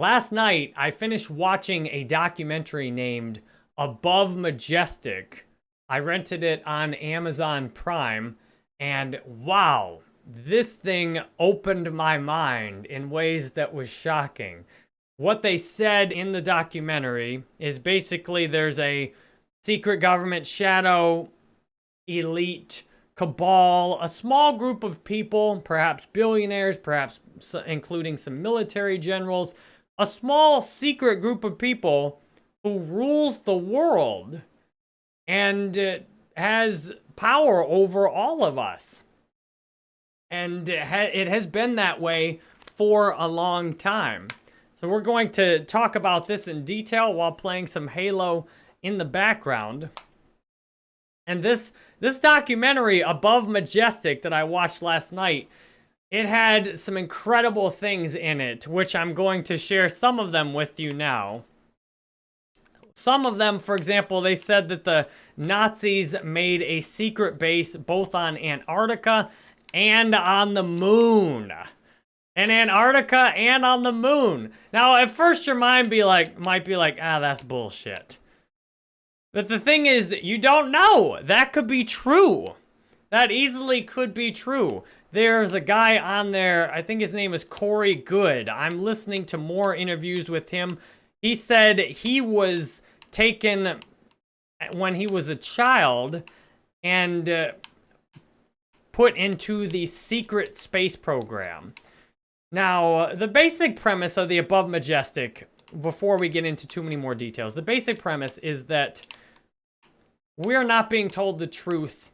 Last night, I finished watching a documentary named Above Majestic. I rented it on Amazon Prime, and wow, this thing opened my mind in ways that was shocking. What they said in the documentary is basically there's a secret government shadow elite cabal, a small group of people, perhaps billionaires, perhaps including some military generals, a small secret group of people who rules the world and uh, has power over all of us. And it has been that way for a long time. So we're going to talk about this in detail while playing some Halo in the background. And this this documentary, Above Majestic, that I watched last night, it had some incredible things in it, which I'm going to share some of them with you now. Some of them, for example, they said that the Nazis made a secret base both on Antarctica and on the moon. In Antarctica and on the moon. Now, at first your mind be like, might be like, ah, that's bullshit. But the thing is, you don't know. That could be true. That easily could be true. There's a guy on there, I think his name is Corey Goode. I'm listening to more interviews with him. He said he was taken when he was a child and uh, put into the secret space program. Now, the basic premise of the above majestic, before we get into too many more details, the basic premise is that we're not being told the truth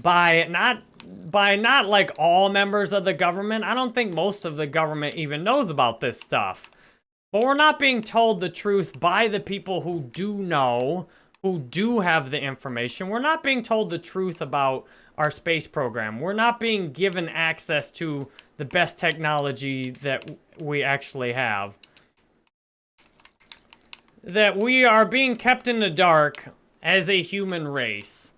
by not by not like all members of the government. I don't think most of the government even knows about this stuff. But we're not being told the truth by the people who do know, who do have the information. We're not being told the truth about our space program. We're not being given access to the best technology that we actually have. That we are being kept in the dark as a human race.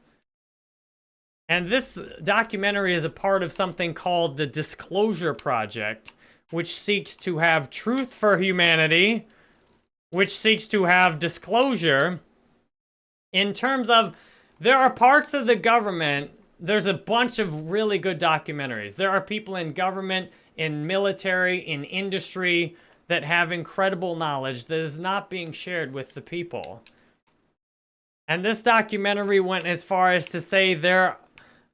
And this documentary is a part of something called the Disclosure Project, which seeks to have truth for humanity, which seeks to have disclosure in terms of there are parts of the government, there's a bunch of really good documentaries. There are people in government, in military, in industry that have incredible knowledge that is not being shared with the people. And this documentary went as far as to say there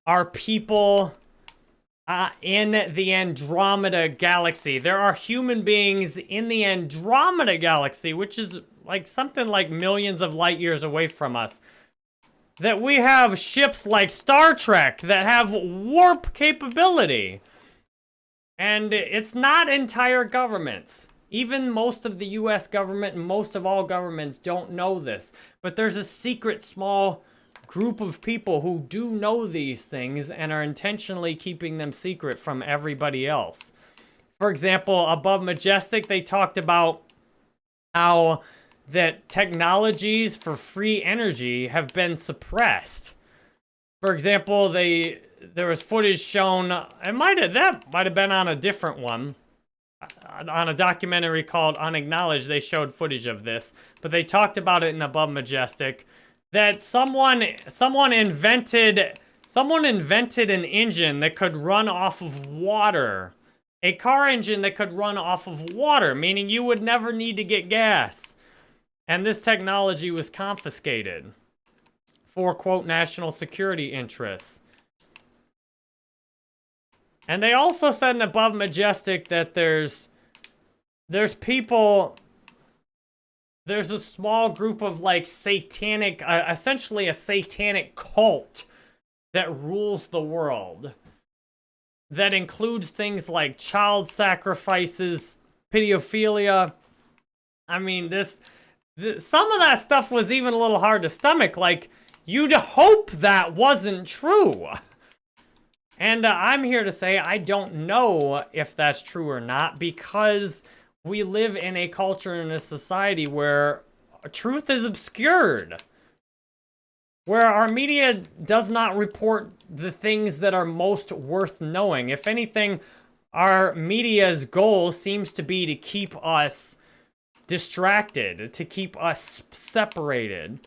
are people uh, in the Andromeda Galaxy. There are human beings in the Andromeda Galaxy, which is like something like millions of light years away from us. That we have ships like Star Trek that have warp capability. And it's not entire governments. Even most of the US government and most of all governments don't know this. But there's a secret small group of people who do know these things and are intentionally keeping them secret from everybody else. For example, above Majestic, they talked about how that technologies for free energy have been suppressed. For example, they there was footage shown, it might have, that might have been on a different one, on a documentary called Unacknowledged, they showed footage of this, but they talked about it in Above Majestic, that someone, someone invented, someone invented an engine that could run off of water. A car engine that could run off of water, meaning you would never need to get gas. And this technology was confiscated for, quote, national security interests. And they also said in Above Majestic that there's there's people there's a small group of like satanic uh, essentially a satanic cult that rules the world that includes things like child sacrifices pedophilia. I mean this, some of that stuff was even a little hard to stomach like you'd hope that wasn't true. And uh, I'm here to say I don't know if that's true or not because we live in a culture and a society where truth is obscured. Where our media does not report the things that are most worth knowing. If anything, our media's goal seems to be to keep us distracted, to keep us separated.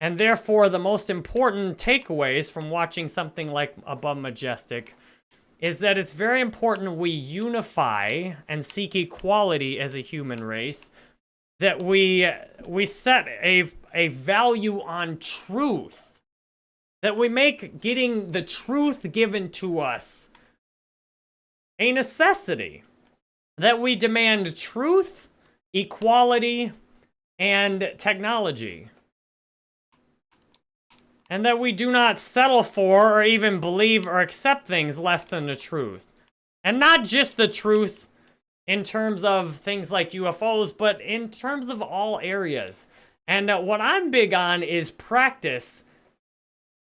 And therefore, the most important takeaways from watching something like Above Majestic is that it's very important we unify and seek equality as a human race, that we we set a, a value on truth, that we make getting the truth given to us a necessity, that we demand truth, equality, and technology and that we do not settle for or even believe or accept things less than the truth. And not just the truth in terms of things like UFOs, but in terms of all areas. And uh, what I'm big on is practice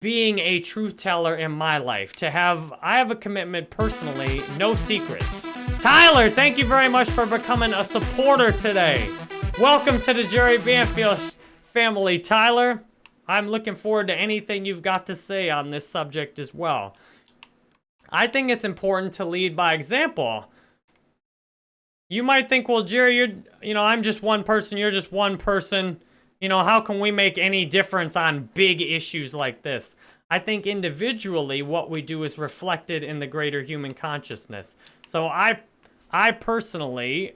being a truth teller in my life. To have, I have a commitment personally, no secrets. Tyler, thank you very much for becoming a supporter today. Welcome to the Jerry Banfield family, Tyler. I'm looking forward to anything you've got to say on this subject as well. I think it's important to lead by example. You might think, well, Jerry, you're, you know, I'm just one person, you're just one person. You know, how can we make any difference on big issues like this? I think individually, what we do is reflected in the greater human consciousness. So I, I personally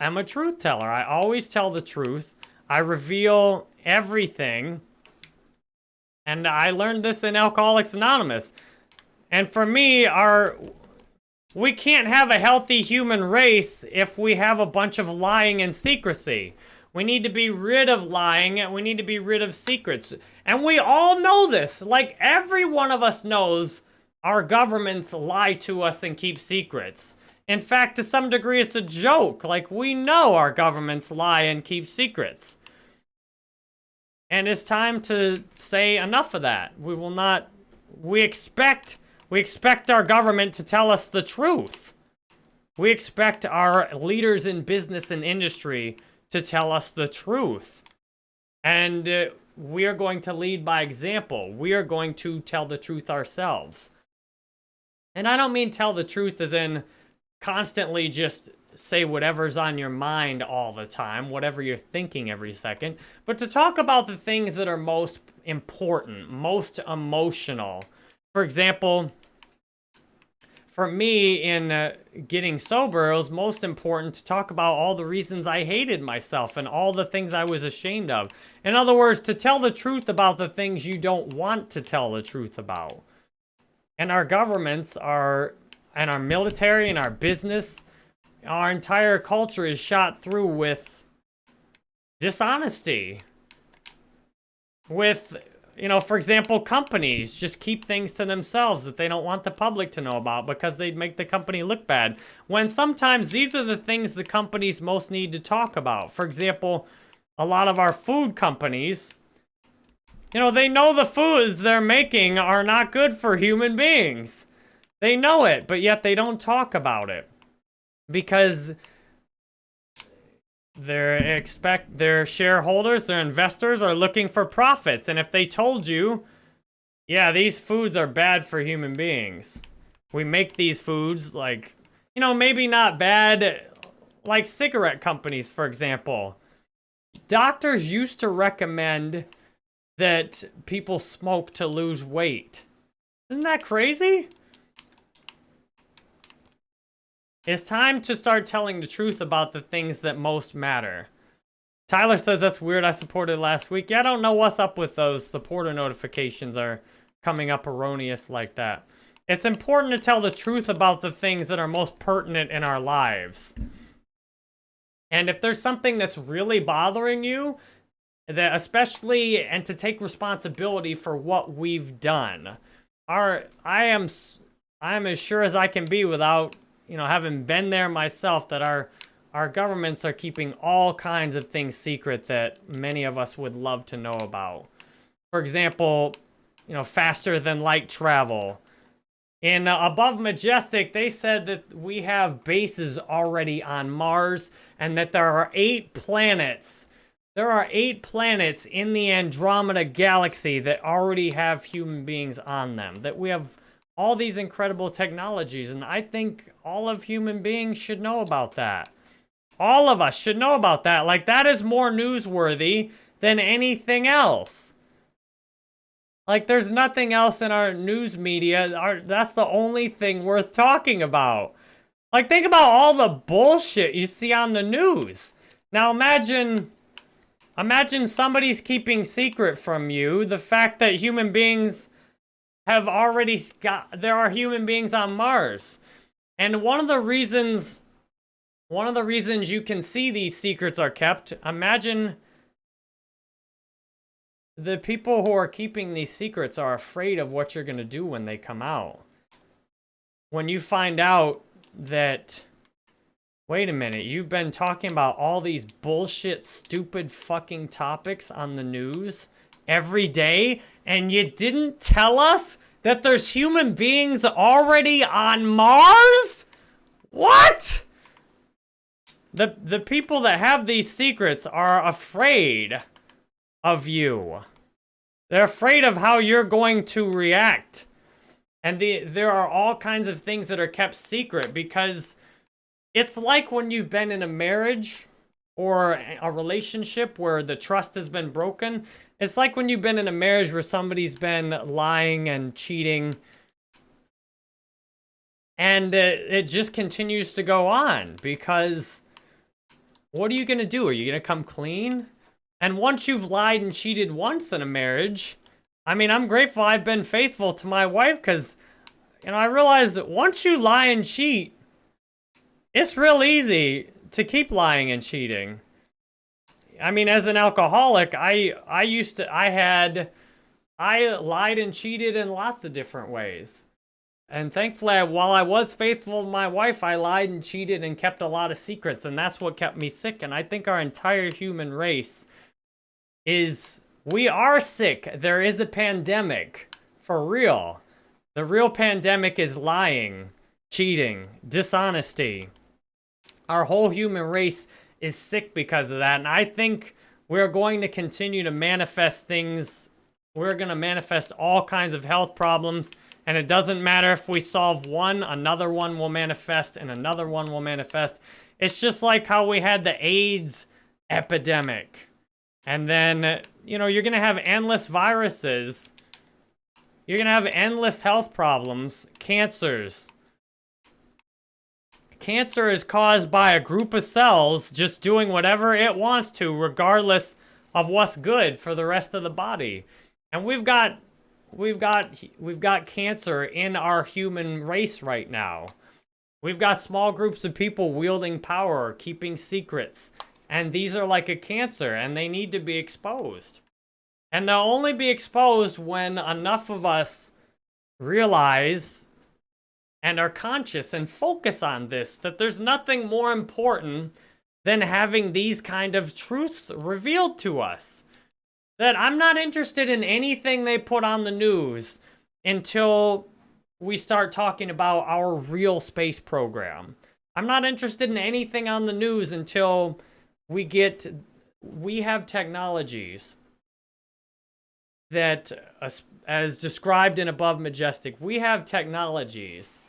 am a truth teller. I always tell the truth. I reveal everything. And I learned this in Alcoholics Anonymous. And for me, our we can't have a healthy human race if we have a bunch of lying and secrecy. We need to be rid of lying and we need to be rid of secrets. And we all know this. Like every one of us knows our governments lie to us and keep secrets. In fact, to some degree, it's a joke. Like we know our governments lie and keep secrets. And it's time to say enough of that. We will not, we expect, we expect our government to tell us the truth. We expect our leaders in business and industry to tell us the truth. And uh, we are going to lead by example. We are going to tell the truth ourselves. And I don't mean tell the truth as in constantly just say whatever's on your mind all the time, whatever you're thinking every second, but to talk about the things that are most important, most emotional. For example, for me in uh, getting sober, it was most important to talk about all the reasons I hated myself and all the things I was ashamed of. In other words, to tell the truth about the things you don't want to tell the truth about. And our governments are, and our military and our business our entire culture is shot through with dishonesty. With, you know, for example, companies just keep things to themselves that they don't want the public to know about because they'd make the company look bad. When sometimes these are the things the companies most need to talk about. For example, a lot of our food companies, you know, they know the foods they're making are not good for human beings. They know it, but yet they don't talk about it because their expect their shareholders, their investors are looking for profits. And if they told you, yeah, these foods are bad for human beings. We make these foods like, you know, maybe not bad like cigarette companies, for example. Doctors used to recommend that people smoke to lose weight. Isn't that crazy? It's time to start telling the truth about the things that most matter. Tyler says that's weird. I supported last week. Yeah, I don't know what's up with those supporter notifications are coming up erroneous like that. It's important to tell the truth about the things that are most pertinent in our lives. And if there's something that's really bothering you, that especially and to take responsibility for what we've done. Our I am I am as sure as I can be without you know, having been there myself, that our our governments are keeping all kinds of things secret that many of us would love to know about. For example, you know, faster than light travel. In uh, Above Majestic, they said that we have bases already on Mars and that there are eight planets. There are eight planets in the Andromeda Galaxy that already have human beings on them. That we have all these incredible technologies, and I think all of human beings should know about that. All of us should know about that. Like, that is more newsworthy than anything else. Like, there's nothing else in our news media. Our, that's the only thing worth talking about. Like, think about all the bullshit you see on the news. Now, imagine... Imagine somebody's keeping secret from you the fact that human beings have already got... There are human beings on Mars. And one of the reasons... One of the reasons you can see these secrets are kept, imagine the people who are keeping these secrets are afraid of what you're going to do when they come out. When you find out that, wait a minute, you've been talking about all these bullshit, stupid fucking topics on the news every day, and you didn't tell us that there's human beings already on Mars? What? The, the people that have these secrets are afraid of you. They're afraid of how you're going to react. And the, there are all kinds of things that are kept secret because it's like when you've been in a marriage or a relationship where the trust has been broken. It's like when you've been in a marriage where somebody's been lying and cheating and it, it just continues to go on because what are you going to do? Are you going to come clean? And once you've lied and cheated once in a marriage, I mean, I'm grateful I've been faithful to my wife because, you know, I realize that once you lie and cheat, it's real easy to keep lying and cheating. I mean, as an alcoholic, I, I used to, I had, I lied and cheated in lots of different ways. And thankfully, while I was faithful to my wife, I lied and cheated and kept a lot of secrets, and that's what kept me sick. And I think our entire human race is we are sick. There is a pandemic. For real. The real pandemic is lying, cheating, dishonesty. Our whole human race is sick because of that. And I think we're going to continue to manifest things. We're going to manifest all kinds of health problems and it doesn't matter if we solve one, another one will manifest, and another one will manifest. It's just like how we had the AIDS epidemic. And then, you know, you're going to have endless viruses. You're going to have endless health problems, cancers. Cancer is caused by a group of cells just doing whatever it wants to, regardless of what's good for the rest of the body. And we've got we've got we've got cancer in our human race right now. We've got small groups of people wielding power, keeping secrets, and these are like a cancer and they need to be exposed. And they'll only be exposed when enough of us realize and are conscious and focus on this, that there's nothing more important than having these kind of truths revealed to us that I'm not interested in anything they put on the news until we start talking about our real space program. I'm not interested in anything on the news until we get, we have technologies that, as described in Above Majestic, we have technologies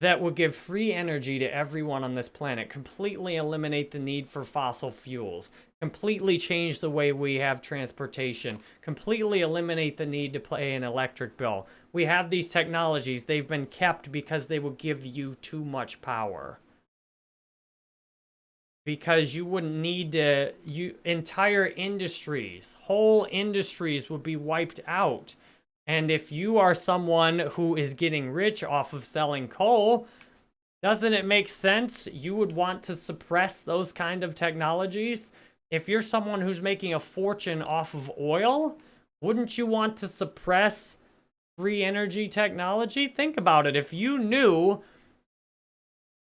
that would give free energy to everyone on this planet, completely eliminate the need for fossil fuels, completely change the way we have transportation, completely eliminate the need to pay an electric bill. We have these technologies. They've been kept because they will give you too much power. Because you wouldn't need to, you entire industries, whole industries would be wiped out and if you are someone who is getting rich off of selling coal, doesn't it make sense you would want to suppress those kind of technologies? If you're someone who's making a fortune off of oil, wouldn't you want to suppress free energy technology? Think about it. If you knew,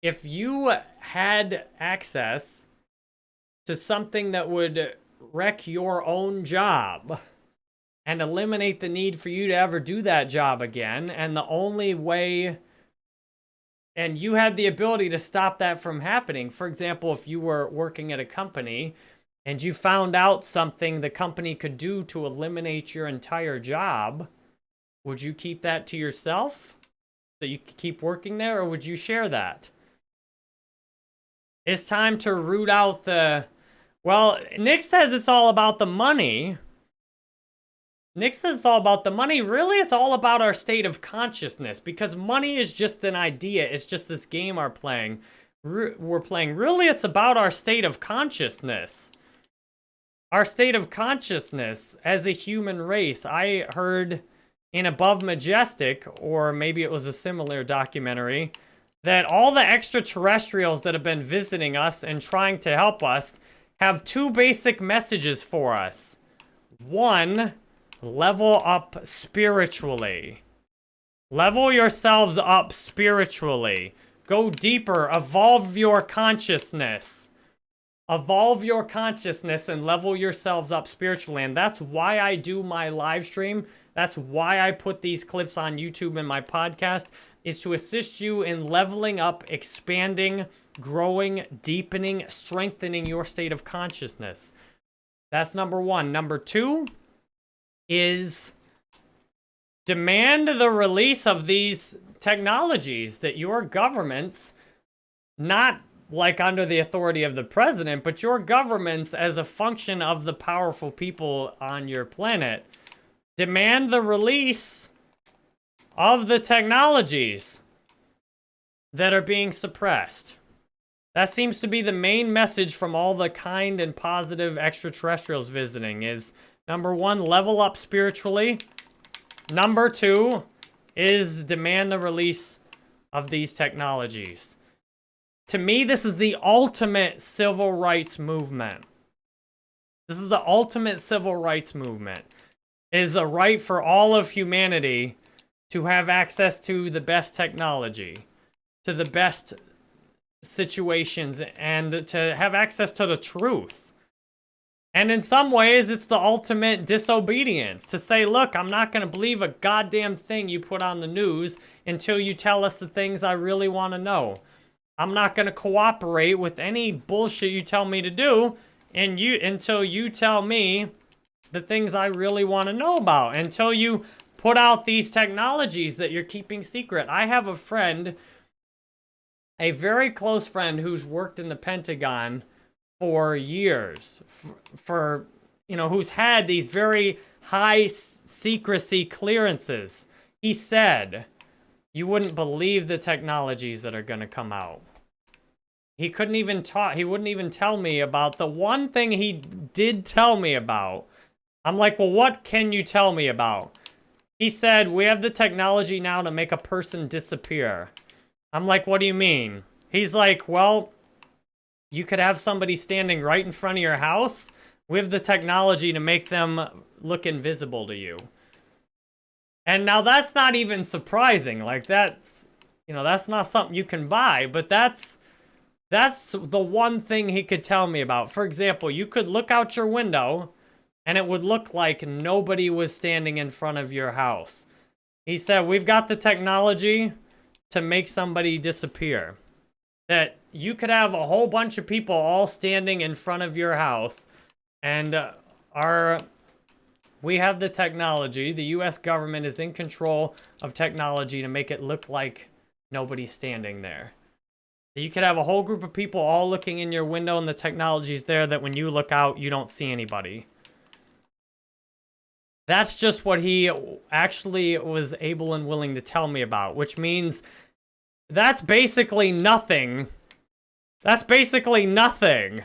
if you had access to something that would wreck your own job, and eliminate the need for you to ever do that job again. And the only way, and you had the ability to stop that from happening. For example, if you were working at a company and you found out something the company could do to eliminate your entire job, would you keep that to yourself? So you could keep working there, or would you share that? It's time to root out the... Well, Nick says it's all about the money. Nick says it's all about the money. Really, it's all about our state of consciousness because money is just an idea. It's just this game we're playing. We're playing. Really, it's about our state of consciousness. Our state of consciousness as a human race. I heard in Above Majestic, or maybe it was a similar documentary, that all the extraterrestrials that have been visiting us and trying to help us have two basic messages for us. One, level up spiritually. Level yourselves up spiritually. Go deeper. Evolve your consciousness. Evolve your consciousness and level yourselves up spiritually. And that's why I do my live stream. That's why I put these clips on YouTube and my podcast is to assist you in leveling up, expanding, growing, deepening, strengthening your state of consciousness. That's number one. Number two is demand the release of these technologies that your governments, not like under the authority of the president, but your governments as a function of the powerful people on your planet, demand the release of the technologies that are being suppressed. That seems to be the main message from all the kind and positive extraterrestrials visiting is number one, level up spiritually. Number two is demand the release of these technologies. To me, this is the ultimate civil rights movement. This is the ultimate civil rights movement. It is a right for all of humanity to have access to the best technology, to the best situations, and to have access to the truth. And in some ways, it's the ultimate disobedience to say, look, I'm not going to believe a goddamn thing you put on the news until you tell us the things I really want to know. I'm not going to cooperate with any bullshit you tell me to do and you until you tell me the things I really want to know about. Until you put out these technologies that you're keeping secret. I have a friend, a very close friend who's worked in the Pentagon for years, for, for you know, who's had these very high secrecy clearances. He said, you wouldn't believe the technologies that are going to come out. He couldn't even talk, he wouldn't even tell me about the one thing he did tell me about. I'm like, well, what can you tell me about? He said, we have the technology now to make a person disappear. I'm like, what do you mean? He's like, well, you could have somebody standing right in front of your house with the technology to make them look invisible to you. And now that's not even surprising. Like that's, you know, that's not something you can buy, but that's, that's the one thing he could tell me about. For example, you could look out your window and it would look like nobody was standing in front of your house. He said, we've got the technology to make somebody disappear. That you could have a whole bunch of people all standing in front of your house and uh, our we have the technology. The U.S. government is in control of technology to make it look like nobody's standing there. You could have a whole group of people all looking in your window and the technology's there that when you look out, you don't see anybody. That's just what he actually was able and willing to tell me about, which means that's basically nothing. That's basically nothing.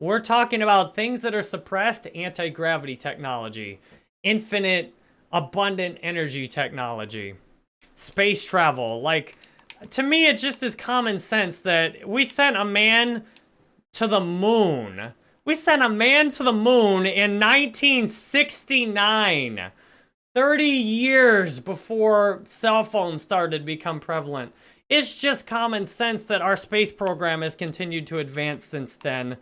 We're talking about things that are suppressed anti-gravity technology, infinite, abundant energy technology, space travel. Like, to me, it just is common sense that we sent a man to the moon we sent a man to the moon in 1969. 30 years before cell phones started to become prevalent. It's just common sense that our space program has continued to advance since then.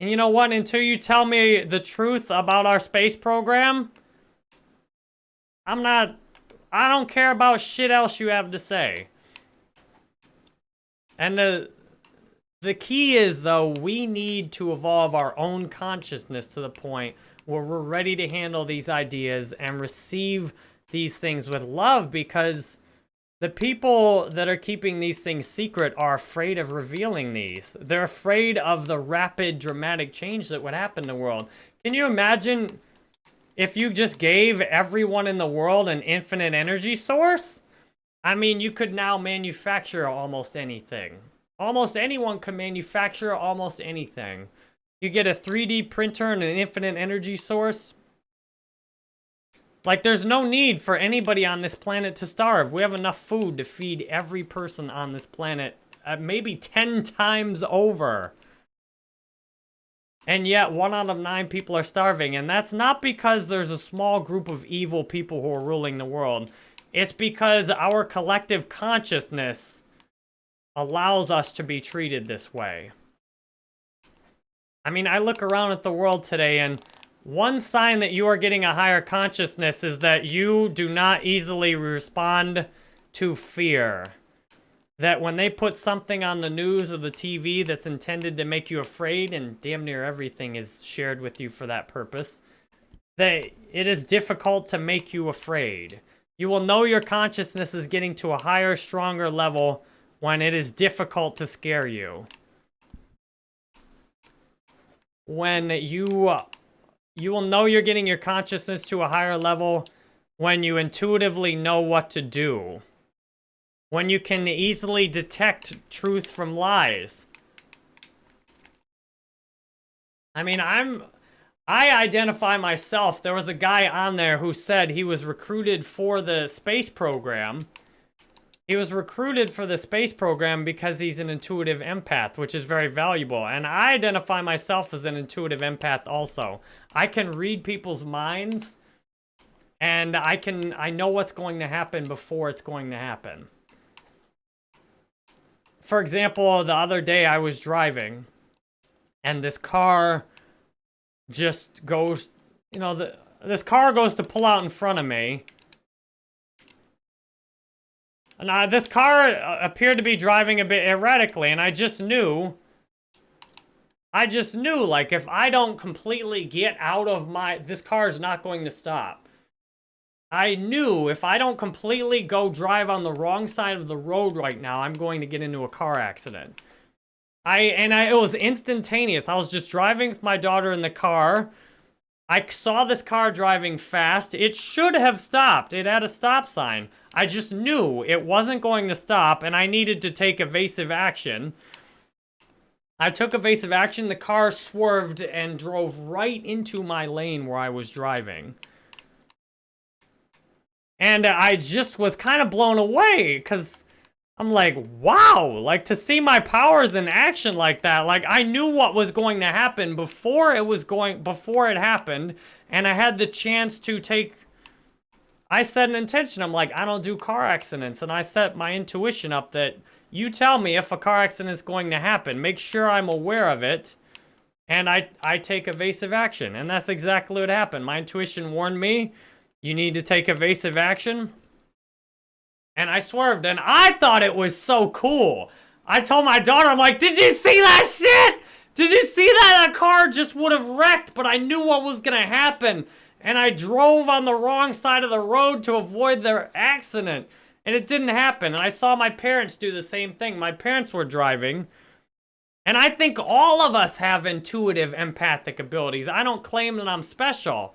And you know what? Until you tell me the truth about our space program, I'm not... I don't care about shit else you have to say. And the the key is, though, we need to evolve our own consciousness to the point where we're ready to handle these ideas and receive these things with love because The people that are keeping these things secret are afraid of revealing these. They're afraid of the rapid, dramatic change that would happen in the world. Can you imagine if you just gave everyone in the world an infinite energy source? I mean, you could now manufacture almost anything. Almost anyone can manufacture almost anything. You get a 3D printer and an infinite energy source. Like, there's no need for anybody on this planet to starve. We have enough food to feed every person on this planet, uh, maybe 10 times over. And yet, one out of nine people are starving. And that's not because there's a small group of evil people who are ruling the world. It's because our collective consciousness allows us to be treated this way. I mean, I look around at the world today and one sign that you are getting a higher consciousness is that you do not easily respond to fear. That when they put something on the news or the TV that's intended to make you afraid, and damn near everything is shared with you for that purpose, that it is difficult to make you afraid. You will know your consciousness is getting to a higher, stronger level when it is difficult to scare you. When you uh, you will know you're getting your consciousness to a higher level when you intuitively know what to do. When you can easily detect truth from lies. I mean, I'm... I identify myself. There was a guy on there who said he was recruited for the space program. He was recruited for the space program because he's an intuitive empath, which is very valuable. And I identify myself as an intuitive empath also. I can read people's minds and I can I know what's going to happen before it's going to happen. For example, the other day I was driving and this car just goes, you know, the this car goes to pull out in front of me and uh, this car uh, appeared to be driving a bit erratically, and I just knew... I just knew, like, if I don't completely get out of my... This car is not going to stop. I knew if I don't completely go drive on the wrong side of the road right now, I'm going to get into a car accident. I And I, it was instantaneous. I was just driving with my daughter in the car. I saw this car driving fast. It should have stopped. It had a stop sign. I just knew it wasn't going to stop and I needed to take evasive action. I took evasive action. The car swerved and drove right into my lane where I was driving. And I just was kind of blown away because I'm like, wow, like to see my powers in action like that. Like I knew what was going to happen before it was going, before it happened. And I had the chance to take I set an intention. I'm like, I don't do car accidents. And I set my intuition up that you tell me if a car accident is going to happen. Make sure I'm aware of it. And I, I take evasive action. And that's exactly what happened. My intuition warned me, you need to take evasive action. And I swerved. And I thought it was so cool. I told my daughter, I'm like, did you see that shit? Did you see that? That car just would have wrecked, but I knew what was going to happen and I drove on the wrong side of the road to avoid the accident. And it didn't happen. And I saw my parents do the same thing. My parents were driving. And I think all of us have intuitive empathic abilities. I don't claim that I'm special.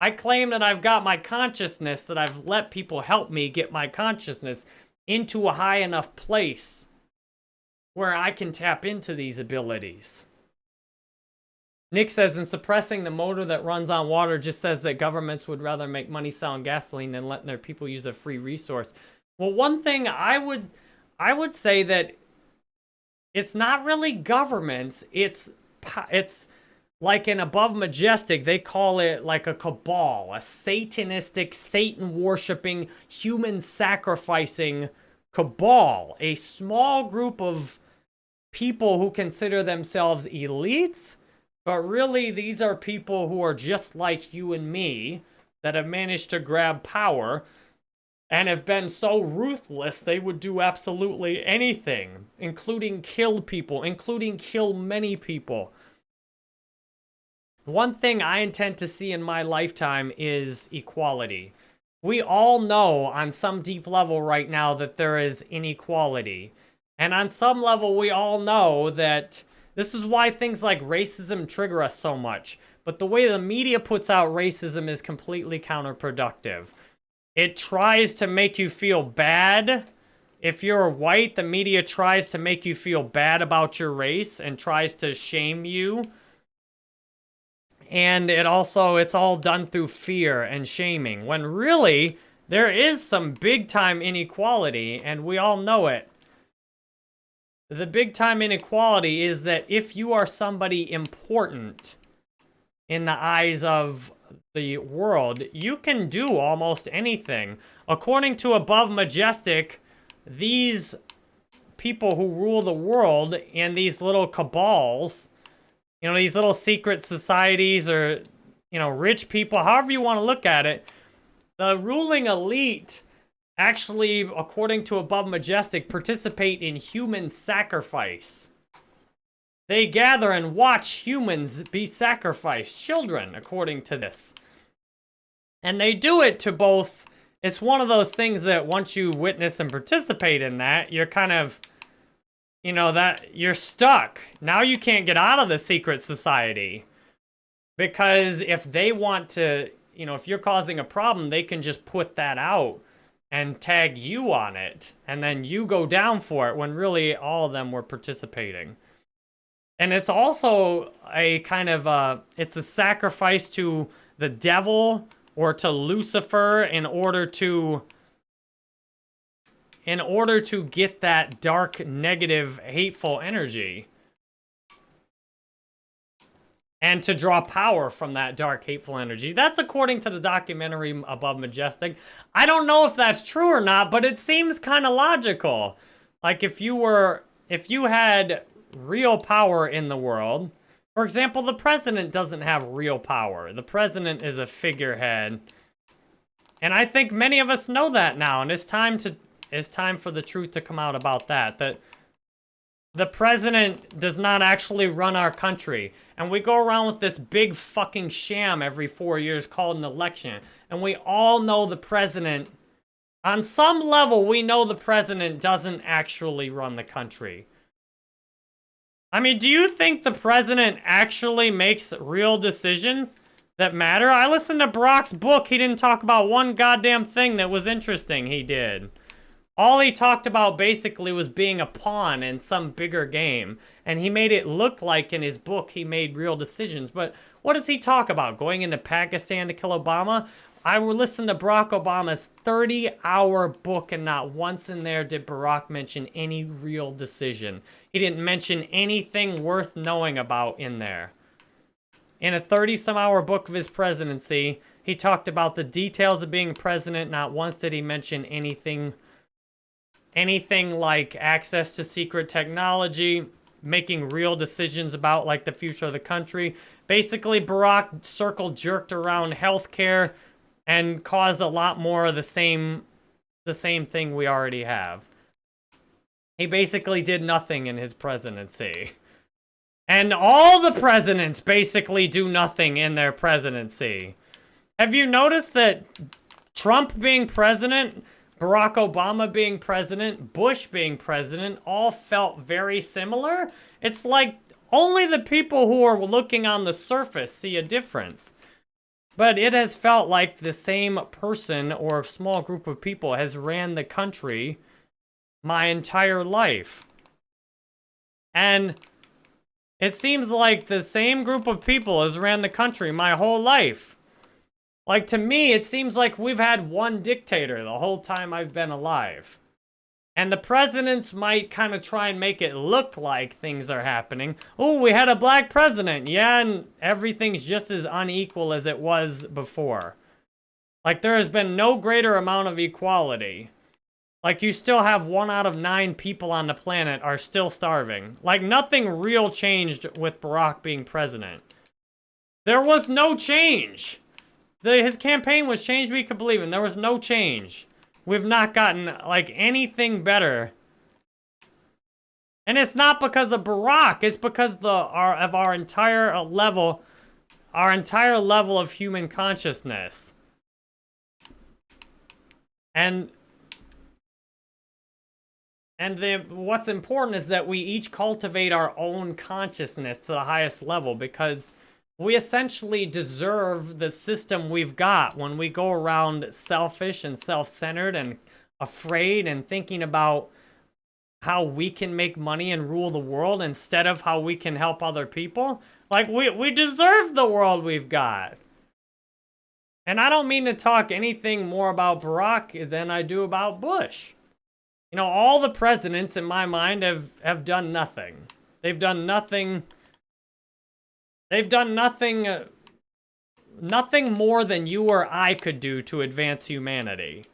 I claim that I've got my consciousness, that I've let people help me get my consciousness into a high enough place where I can tap into these abilities. Nick says, in suppressing the motor that runs on water just says that governments would rather make money selling gasoline than letting their people use a free resource. Well, one thing I would, I would say that it's not really governments. It's, it's like an above majestic. They call it like a cabal, a satanistic, Satan worshipping, human sacrificing cabal. A small group of people who consider themselves elites but really, these are people who are just like you and me that have managed to grab power and have been so ruthless they would do absolutely anything, including kill people, including kill many people. One thing I intend to see in my lifetime is equality. we all know on some deep level right now that there is inequality. And on some level, we all know that this is why things like racism trigger us so much. But the way the media puts out racism is completely counterproductive. It tries to make you feel bad. If you're white, the media tries to make you feel bad about your race and tries to shame you. And it also, it's all done through fear and shaming. When really, there is some big time inequality and we all know it. The big time inequality is that if you are somebody important in the eyes of the world, you can do almost anything. According to Above Majestic, these people who rule the world and these little cabals, you know, these little secret societies or, you know, rich people, however you want to look at it, the ruling elite actually, according to Above Majestic, participate in human sacrifice. They gather and watch humans be sacrificed, children, according to this. And they do it to both, it's one of those things that once you witness and participate in that, you're kind of, you know, that you're stuck. Now you can't get out of the secret society. Because if they want to, you know, if you're causing a problem, they can just put that out and tag you on it. And then you go down for it when really all of them were participating. And it's also a kind of, uh, it's a sacrifice to the devil or to Lucifer in order to, in order to get that dark, negative, hateful energy and to draw power from that dark, hateful energy. That's according to the documentary Above Majestic. I don't know if that's true or not, but it seems kind of logical. Like if you were, if you had real power in the world, for example, the president doesn't have real power. The president is a figurehead. And I think many of us know that now, and it's time to it's time for the truth to come out about that. That the president does not actually run our country. And we go around with this big fucking sham every four years called an election. And we all know the president, on some level, we know the president doesn't actually run the country. I mean, do you think the president actually makes real decisions that matter? I listened to Barack's book. He didn't talk about one goddamn thing that was interesting he did. All he talked about basically was being a pawn in some bigger game. And he made it look like in his book he made real decisions. But what does he talk about? Going into Pakistan to kill Obama? I listened to Barack Obama's 30-hour book, and not once in there did Barack mention any real decision. He didn't mention anything worth knowing about in there. In a 30-some-hour book of his presidency, he talked about the details of being president. Not once did he mention anything anything like access to secret technology, making real decisions about like the future of the country. Basically, Barack circle jerked around healthcare and caused a lot more of the same the same thing we already have. He basically did nothing in his presidency. And all the presidents basically do nothing in their presidency. Have you noticed that Trump being president Barack Obama being president, Bush being president, all felt very similar. It's like only the people who are looking on the surface see a difference. But it has felt like the same person or small group of people has ran the country my entire life. And it seems like the same group of people has ran the country my whole life. Like, to me, it seems like we've had one dictator the whole time I've been alive. And the presidents might kind of try and make it look like things are happening. Oh, we had a black president. Yeah, and everything's just as unequal as it was before. Like, there has been no greater amount of equality. Like, you still have one out of nine people on the planet are still starving. Like, nothing real changed with Barack being president. There was no change. The, his campaign was changed we could believe in. There was no change. We've not gotten, like, anything better. And it's not because of Barack. It's because the our, of our entire level, our entire level of human consciousness. And and the, what's important is that we each cultivate our own consciousness to the highest level because we essentially deserve the system we've got when we go around selfish and self-centered and afraid and thinking about how we can make money and rule the world instead of how we can help other people. Like, we, we deserve the world we've got. And I don't mean to talk anything more about Barack than I do about Bush. You know, all the presidents in my mind have, have done nothing. They've done nothing. They've done nothing, uh, nothing more than you or I could do to advance humanity.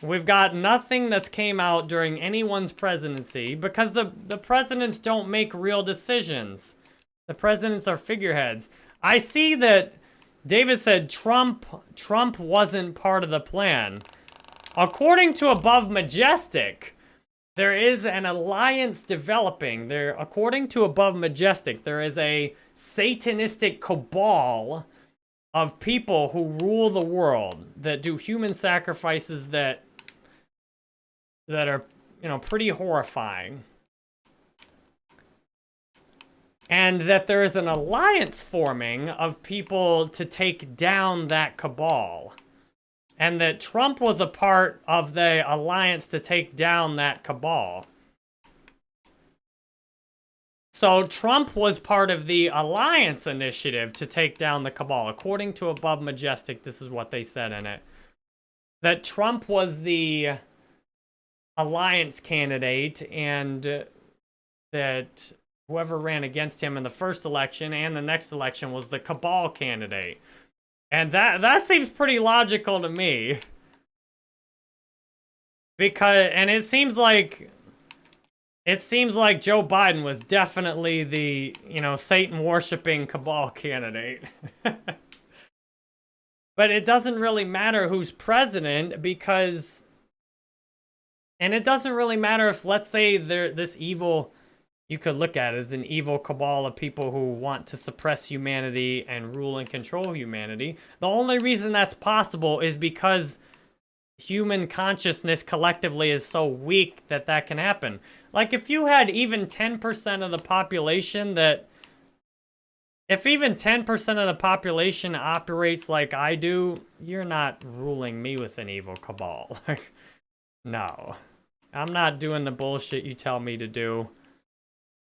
We've got nothing that's came out during anyone's presidency because the, the presidents don't make real decisions. The presidents are figureheads. I see that David said Trump Trump wasn't part of the plan. According to Above Majestic, there is an alliance developing. There, according to Above Majestic, there is a satanistic cabal of people who rule the world that do human sacrifices that that are, you know, pretty horrifying. And that there is an alliance forming of people to take down that cabal. And that Trump was a part of the alliance to take down that cabal. So Trump was part of the alliance initiative to take down the cabal. According to Above Majestic, this is what they said in it. That Trump was the alliance candidate and that whoever ran against him in the first election and the next election was the cabal candidate. And that that seems pretty logical to me. Because and it seems like it seems like Joe Biden was definitely the, you know, Satan worshiping cabal candidate. but it doesn't really matter who's president because and it doesn't really matter if, let's say, there this evil, you could look at as an evil cabal of people who want to suppress humanity and rule and control humanity. The only reason that's possible is because human consciousness collectively is so weak that that can happen. Like, if you had even 10% of the population that... If even 10% of the population operates like I do, you're not ruling me with an evil cabal. no. I'm not doing the bullshit you tell me to do.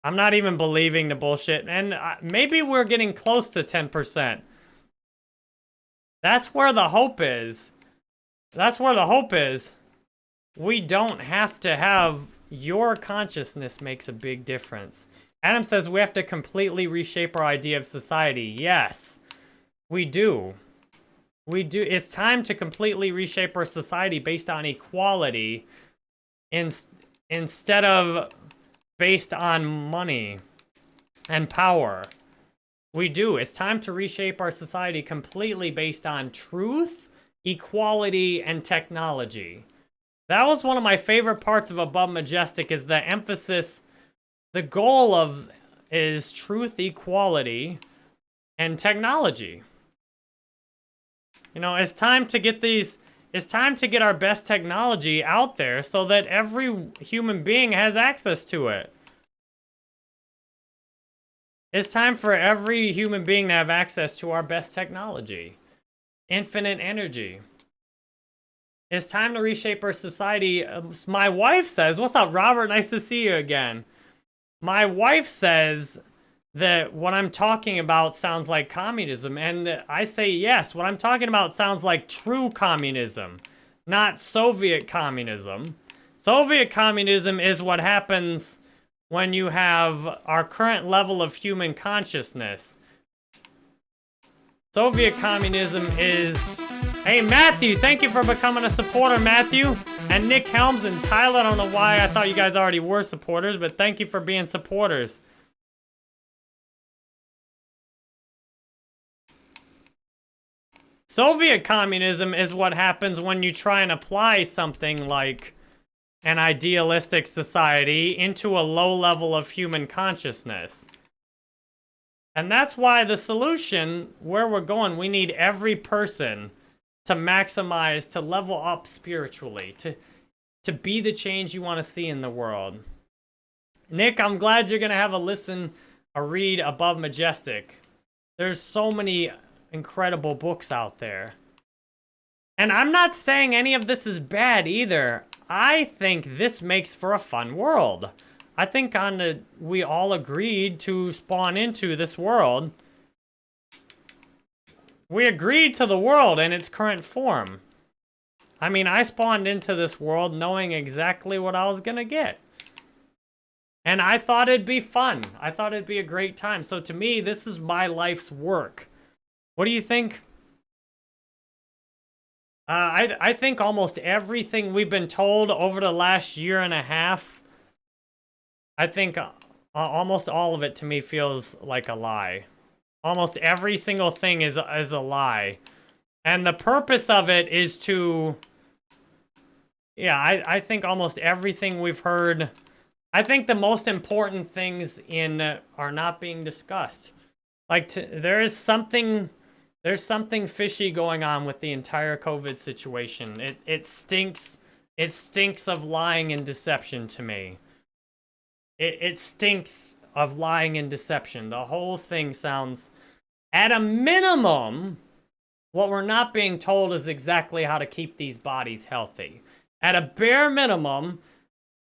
I'm not even believing the bullshit. And maybe we're getting close to 10%. That's where the hope is. That's where the hope is. We don't have to have... Your consciousness makes a big difference. Adam says we have to completely reshape our idea of society. Yes, we do. We do. It's time to completely reshape our society based on equality in, instead of based on money and power. We do. It's time to reshape our society completely based on truth, equality, and technology. That was one of my favorite parts of Above Majestic is the emphasis, the goal of is truth, equality, and technology. You know, it's time to get these it's time to get our best technology out there so that every human being has access to it. It's time for every human being to have access to our best technology. Infinite energy. It's time to reshape our society. My wife says, what's up, Robert? Nice to see you again. My wife says that what I'm talking about sounds like communism. And I say yes, what I'm talking about sounds like true communism, not Soviet communism. Soviet communism is what happens when you have our current level of human consciousness. Soviet communism is... Hey, Matthew, thank you for becoming a supporter, Matthew. And Nick Helms and Tyler, I don't know why I thought you guys already were supporters, but thank you for being supporters. Soviet communism is what happens when you try and apply something like an idealistic society into a low level of human consciousness. And that's why the solution, where we're going, we need every person to maximize, to level up spiritually, to to be the change you want to see in the world. Nick, I'm glad you're going to have a listen, a read above Majestic. There's so many incredible books out there. And I'm not saying any of this is bad either. I think this makes for a fun world. I think on the, we all agreed to spawn into this world. We agreed to the world in its current form. I mean, I spawned into this world knowing exactly what I was gonna get. And I thought it'd be fun. I thought it'd be a great time. So to me, this is my life's work. What do you think? Uh, I, I think almost everything we've been told over the last year and a half, I think uh, almost all of it to me feels like a lie. Almost every single thing is, is a lie. And the purpose of it is to... Yeah, I, I think almost everything we've heard I think the most important things in uh, are not being discussed. Like to, there is something there's something fishy going on with the entire COVID situation. It it stinks. It stinks of lying and deception to me. It it stinks of lying and deception. The whole thing sounds at a minimum what we're not being told is exactly how to keep these bodies healthy. At a bare minimum,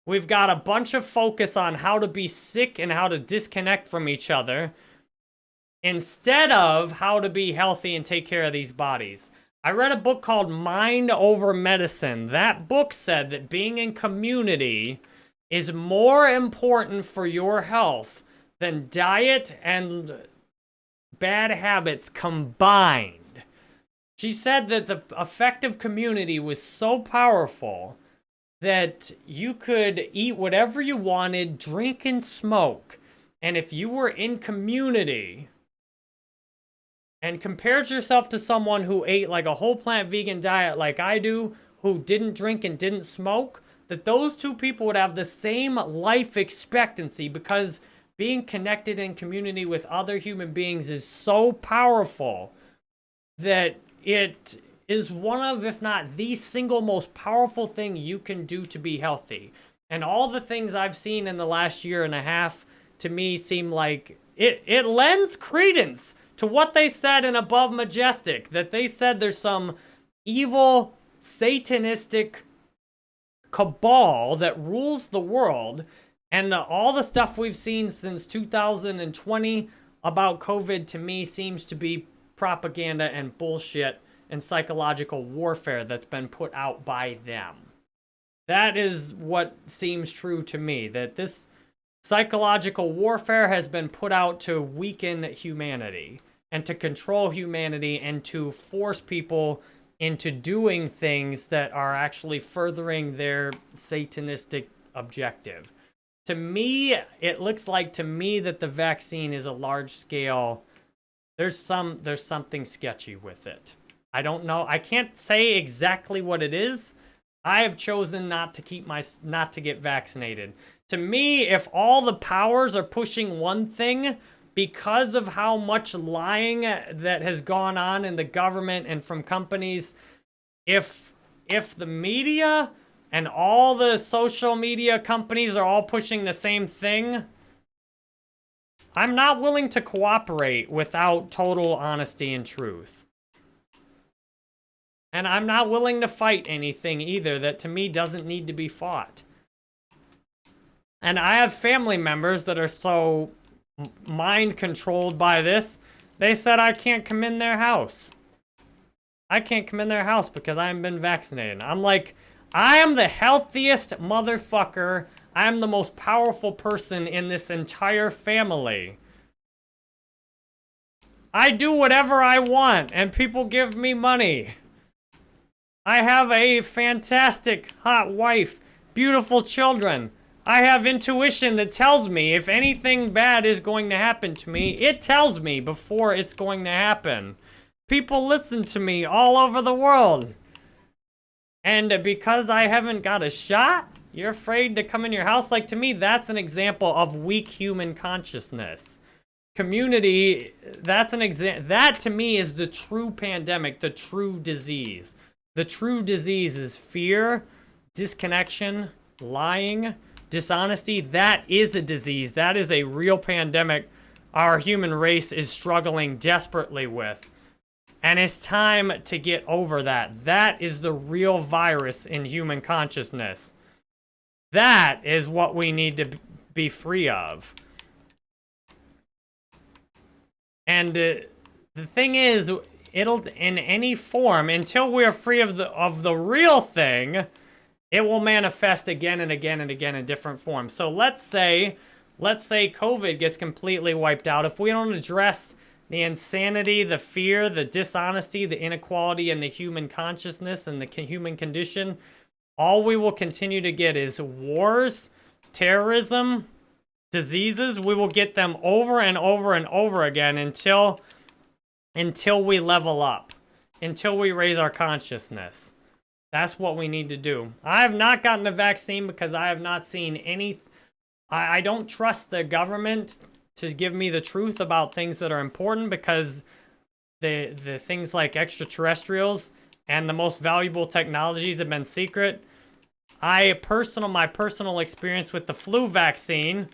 We've got a bunch of focus on how to be sick and how to disconnect from each other instead of how to be healthy and take care of these bodies. I read a book called Mind Over Medicine. That book said that being in community is more important for your health than diet and bad habits combined. She said that the effective community was so powerful that you could eat whatever you wanted, drink and smoke. And if you were in community and compared yourself to someone who ate like a whole plant vegan diet like I do, who didn't drink and didn't smoke, that those two people would have the same life expectancy because being connected in community with other human beings is so powerful that it is one of, if not the single most powerful thing you can do to be healthy. And all the things I've seen in the last year and a half, to me, seem like it, it lends credence to what they said in Above Majestic, that they said there's some evil, satanistic cabal that rules the world, and uh, all the stuff we've seen since 2020 about COVID, to me, seems to be propaganda and bullshit and psychological warfare that's been put out by them. That is what seems true to me, that this psychological warfare has been put out to weaken humanity and to control humanity and to force people into doing things that are actually furthering their satanistic objective. To me, it looks like to me that the vaccine is a large scale, there's some, there's something sketchy with it. I don't know. I can't say exactly what it is. I have chosen not to keep my not to get vaccinated. To me, if all the powers are pushing one thing because of how much lying that has gone on in the government and from companies, if if the media and all the social media companies are all pushing the same thing, I'm not willing to cooperate without total honesty and truth. And I'm not willing to fight anything either that to me doesn't need to be fought. And I have family members that are so mind controlled by this, they said I can't come in their house. I can't come in their house because I haven't been vaccinated. I'm like, I am the healthiest motherfucker. I am the most powerful person in this entire family. I do whatever I want and people give me money. I have a fantastic, hot wife, beautiful children. I have intuition that tells me if anything bad is going to happen to me, it tells me before it's going to happen. People listen to me all over the world. And because I haven't got a shot, you're afraid to come in your house? Like, to me, that's an example of weak human consciousness. community, that's an example. That to me is the true pandemic, the true disease. The true disease is fear, disconnection, lying, dishonesty. That is a disease. That is a real pandemic our human race is struggling desperately with. And it's time to get over that. That is the real virus in human consciousness. That is what we need to be free of. And uh, the thing is, it'll in any form until we're free of the of the real thing, it will manifest again and again and again in different forms. So let's say let's say COVID gets completely wiped out. If we don't address the insanity, the fear, the dishonesty, the inequality in the human consciousness and the human condition, all we will continue to get is wars, terrorism, diseases. We will get them over and over and over again until until we level up, until we raise our consciousness. That's what we need to do. I have not gotten a vaccine because I have not seen any... I, I don't trust the government to give me the truth about things that are important because the the things like extraterrestrials and the most valuable technologies have been secret. I personal my personal experience with the flu vaccine.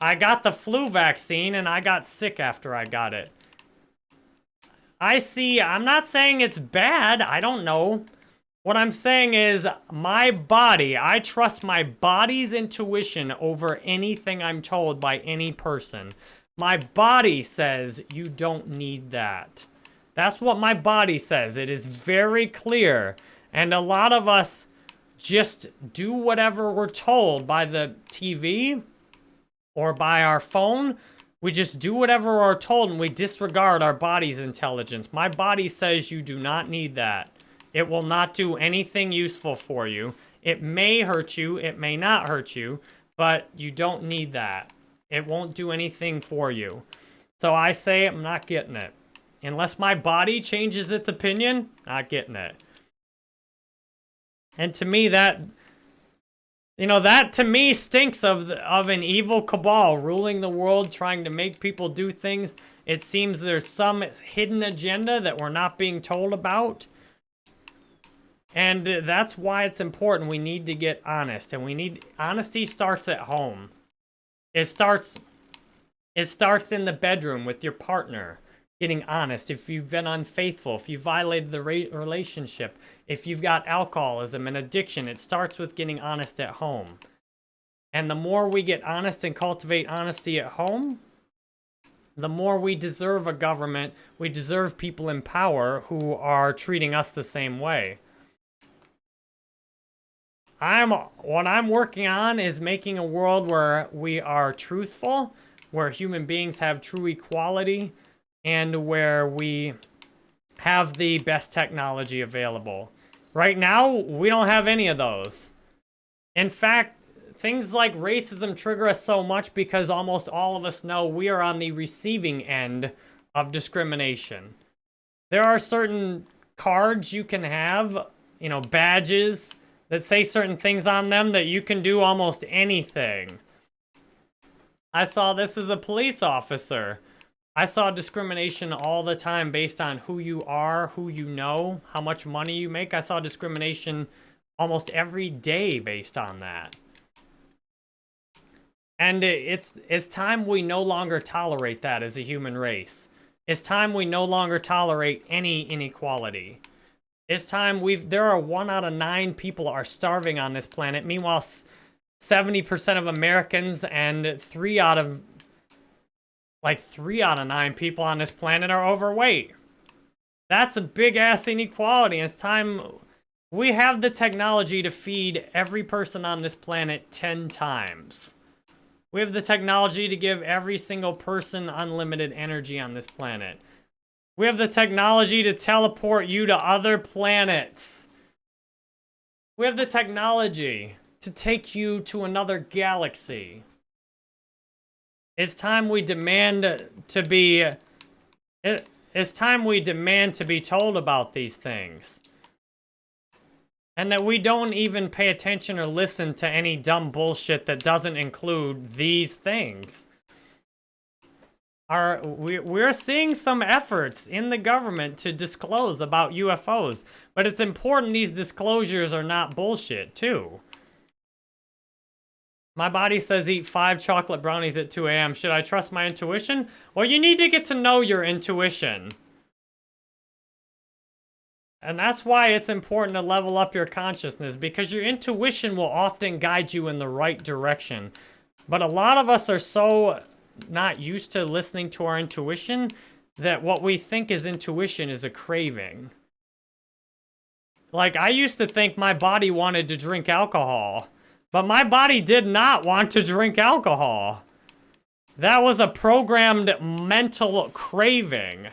I got the flu vaccine and I got sick after I got it. I see, I'm not saying it's bad, I don't know. What I'm saying is, my body, I trust my body's intuition over anything I'm told by any person. My body says you don't need that. That's what my body says. It is very clear. And a lot of us just do whatever we're told by the TV or by our phone. We just do whatever we're told and we disregard our body's intelligence. My body says you do not need that. It will not do anything useful for you. It may hurt you, it may not hurt you, but you don't need that. It won't do anything for you. So I say I'm not getting it. Unless my body changes its opinion, not getting it. And to me, that, you know, that to me stinks of, the, of an evil cabal ruling the world, trying to make people do things. It seems there's some hidden agenda that we're not being told about. And that's why it's important. We need to get honest. And we need... Honesty starts at home. It starts... It starts in the bedroom with your partner. Getting honest. If you've been unfaithful. If you violated the relationship. If you've got alcoholism and addiction. It starts with getting honest at home. And the more we get honest and cultivate honesty at home... The more we deserve a government. We deserve people in power who are treating us the same way. I'm what I'm working on is making a world where we are truthful, where human beings have true equality, and where we have the best technology available. Right now, we don't have any of those. In fact, things like racism trigger us so much because almost all of us know we are on the receiving end of discrimination. There are certain cards you can have, you know, badges, that say certain things on them that you can do almost anything. I saw this as a police officer. I saw discrimination all the time based on who you are, who you know, how much money you make. I saw discrimination almost every day based on that. And it's, it's time we no longer tolerate that as a human race. It's time we no longer tolerate any inequality. It's time we've, there are one out of nine people are starving on this planet. Meanwhile, 70% of Americans and three out of, like three out of nine people on this planet are overweight. That's a big ass inequality. It's time we have the technology to feed every person on this planet 10 times. We have the technology to give every single person unlimited energy on this planet. We have the technology to teleport you to other planets. We have the technology to take you to another galaxy. It's time we demand to be... It, it's time we demand to be told about these things. And that we don't even pay attention or listen to any dumb bullshit that doesn't include these things. Are we, we're seeing some efforts in the government to disclose about UFOs, but it's important these disclosures are not bullshit too. My body says eat five chocolate brownies at 2 a.m. Should I trust my intuition? Well, you need to get to know your intuition. And that's why it's important to level up your consciousness, because your intuition will often guide you in the right direction. But a lot of us are so not used to listening to our intuition that what we think is intuition is a craving. Like, I used to think my body wanted to drink alcohol, but my body did not want to drink alcohol. That was a programmed mental craving.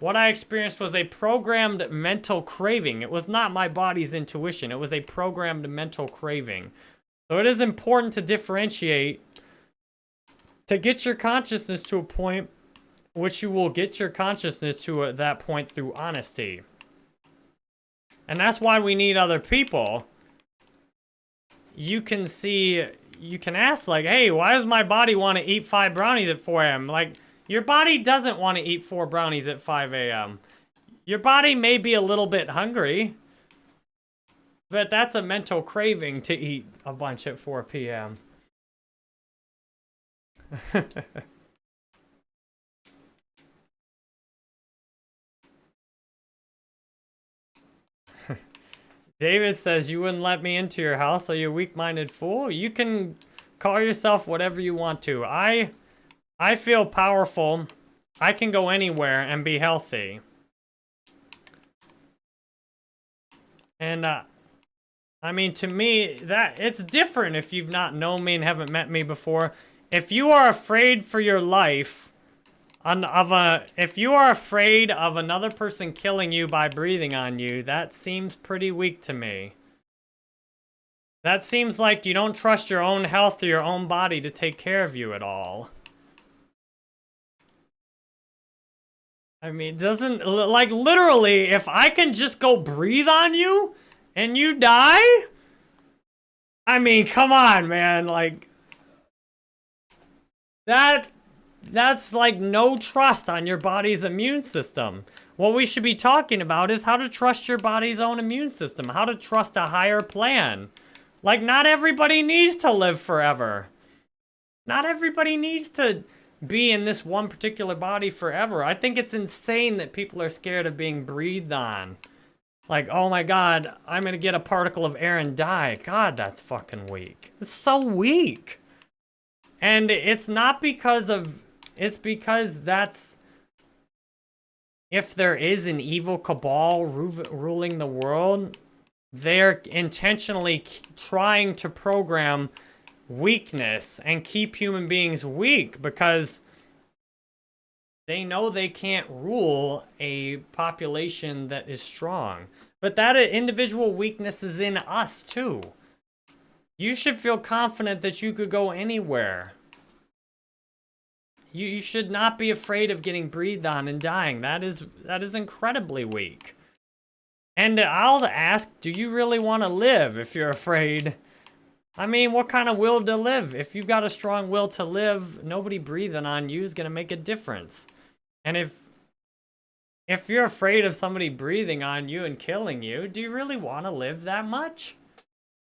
What I experienced was a programmed mental craving. It was not my body's intuition. It was a programmed mental craving. So it is important to differentiate to get your consciousness to a point which you will get your consciousness to at that point through honesty. And that's why we need other people. You can see, you can ask like, hey, why does my body want to eat five brownies at 4 a.m.? Like, your body doesn't want to eat four brownies at 5 a.m. Your body may be a little bit hungry, but that's a mental craving to eat a bunch at 4 p.m. David says, you wouldn't let me into your house, are you a weak-minded fool? You can call yourself whatever you want to. I I feel powerful. I can go anywhere and be healthy. And, uh, I mean, to me, that it's different if you've not known me and haven't met me before. If you are afraid for your life on, of a, if you are afraid of another person killing you by breathing on you, that seems pretty weak to me. That seems like you don't trust your own health or your own body to take care of you at all. I mean, doesn't, like, literally, if I can just go breathe on you and you die? I mean, come on, man, like, that, that's like no trust on your body's immune system. What we should be talking about is how to trust your body's own immune system, how to trust a higher plan. Like, not everybody needs to live forever. Not everybody needs to be in this one particular body forever. I think it's insane that people are scared of being breathed on. Like, oh my god, I'm gonna get a particle of air and die. God, that's fucking weak. It's so weak. And it's not because of... It's because that's... If there is an evil cabal ruling the world, they're intentionally trying to program weakness and keep human beings weak because they know they can't rule a population that is strong. But that individual weakness is in us too. You should feel confident that you could go anywhere. You, you should not be afraid of getting breathed on and dying. That is that is incredibly weak. And I'll ask, do you really want to live if you're afraid I mean, what kind of will to live? If you've got a strong will to live, nobody breathing on you is going to make a difference. And if if you're afraid of somebody breathing on you and killing you, do you really want to live that much?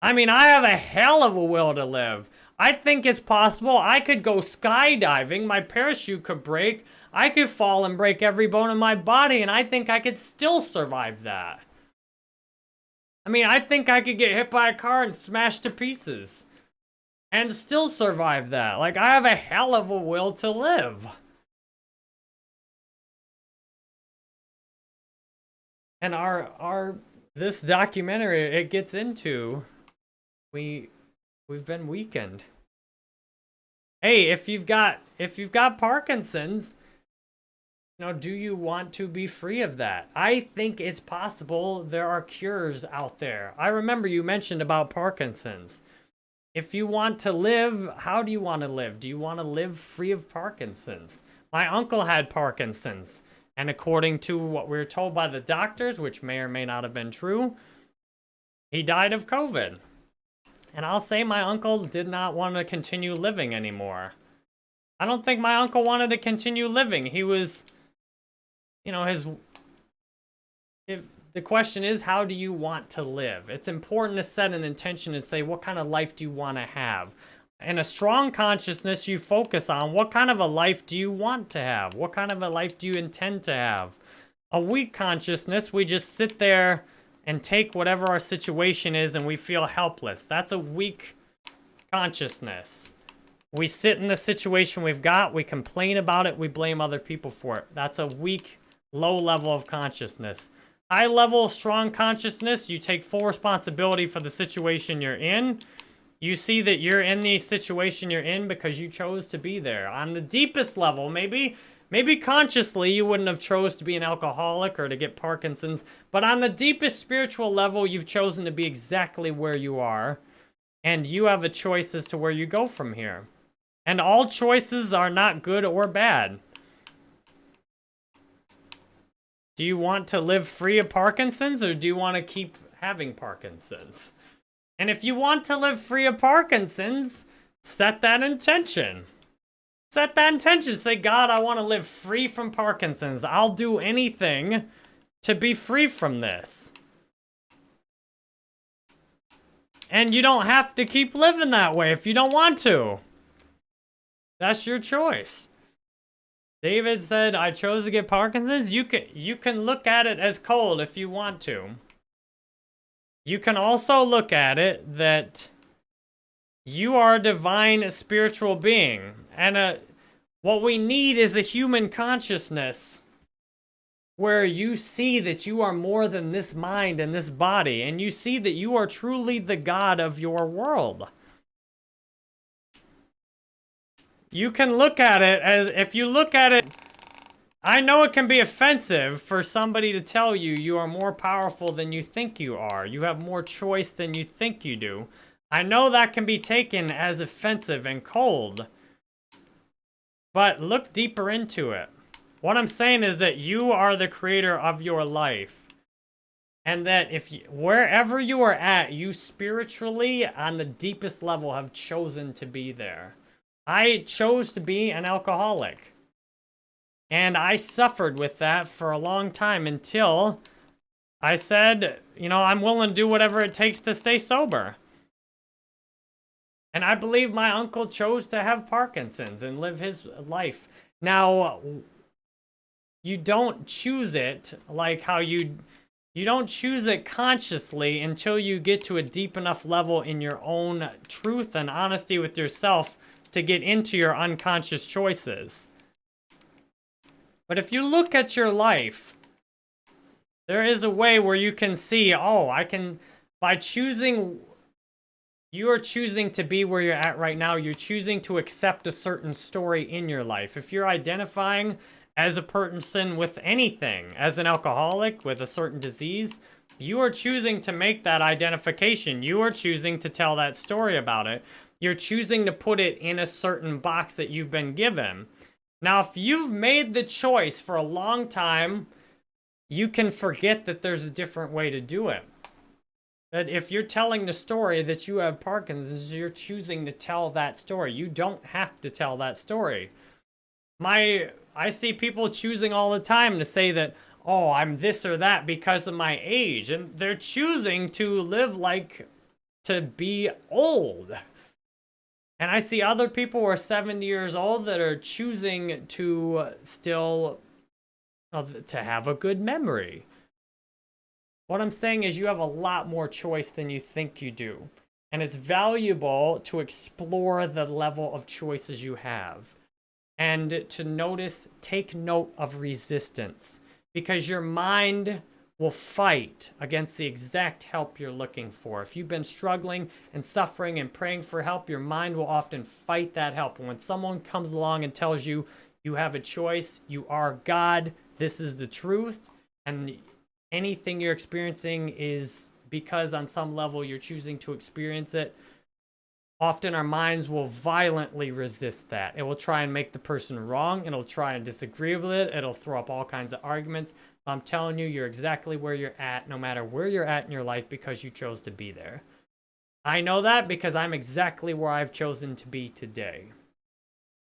I mean, I have a hell of a will to live. I think it's possible I could go skydiving, my parachute could break, I could fall and break every bone in my body, and I think I could still survive that. I mean, I think I could get hit by a car and smashed to pieces. And still survive that. Like, I have a hell of a will to live. And our, our, this documentary, it gets into, we, we've been weakened. Hey, if you've got, if you've got Parkinson's, now, do you want to be free of that? I think it's possible there are cures out there. I remember you mentioned about Parkinson's. If you want to live, how do you want to live? Do you want to live free of Parkinson's? My uncle had Parkinson's. And according to what we were told by the doctors, which may or may not have been true, he died of COVID. And I'll say my uncle did not want to continue living anymore. I don't think my uncle wanted to continue living. He was, you know, his, if the question is, how do you want to live? It's important to set an intention and say, what kind of life do you want to have? And a strong consciousness, you focus on what kind of a life do you want to have? What kind of a life do you intend to have? A weak consciousness, we just sit there and take whatever our situation is and we feel helpless. That's a weak consciousness. We sit in the situation we've got, we complain about it, we blame other people for it. That's a weak, low level of consciousness. High level, strong consciousness, you take full responsibility for the situation you're in you see that you're in the situation you're in because you chose to be there. On the deepest level, maybe maybe consciously you wouldn't have chose to be an alcoholic or to get Parkinson's, but on the deepest spiritual level, you've chosen to be exactly where you are, and you have a choice as to where you go from here. And all choices are not good or bad. Do you want to live free of Parkinson's or do you want to keep having Parkinson's? And if you want to live free of Parkinson's, set that intention. Set that intention. Say, God, I want to live free from Parkinson's. I'll do anything to be free from this. And you don't have to keep living that way if you don't want to. That's your choice. David said, I chose to get Parkinson's. You can, you can look at it as cold if you want to. You can also look at it that you are a divine spiritual being. And a, uh, what we need is a human consciousness where you see that you are more than this mind and this body. And you see that you are truly the God of your world. You can look at it as, if you look at it I know it can be offensive for somebody to tell you you are more powerful than you think you are. You have more choice than you think you do. I know that can be taken as offensive and cold. But look deeper into it. What I'm saying is that you are the creator of your life. And that if you, wherever you are at, you spiritually, on the deepest level, have chosen to be there. I chose to be an alcoholic. And I suffered with that for a long time until I said, you know, I'm willing to do whatever it takes to stay sober. And I believe my uncle chose to have Parkinson's and live his life. Now, you don't choose it like how you you don't choose it consciously until you get to a deep enough level in your own truth and honesty with yourself to get into your unconscious choices. But if you look at your life, there is a way where you can see, oh, I can, by choosing, you are choosing to be where you're at right now. You're choosing to accept a certain story in your life. If you're identifying as a person with anything, as an alcoholic with a certain disease, you are choosing to make that identification. You are choosing to tell that story about it. You're choosing to put it in a certain box that you've been given. Now, if you've made the choice for a long time, you can forget that there's a different way to do it. That if you're telling the story that you have Parkinson's, you're choosing to tell that story. You don't have to tell that story. My, I see people choosing all the time to say that, oh, I'm this or that because of my age. And they're choosing to live like to be old. And I see other people who are 70 years old that are choosing to still to have a good memory. What I'm saying is you have a lot more choice than you think you do. And it's valuable to explore the level of choices you have. And to notice, take note of resistance. Because your mind will fight against the exact help you're looking for. If you've been struggling and suffering and praying for help, your mind will often fight that help. And when someone comes along and tells you you have a choice, you are God, this is the truth, and anything you're experiencing is because on some level you're choosing to experience it, often our minds will violently resist that. It will try and make the person wrong. It'll try and disagree with it. It'll throw up all kinds of arguments. I'm telling you, you're exactly where you're at, no matter where you're at in your life, because you chose to be there. I know that because I'm exactly where I've chosen to be today.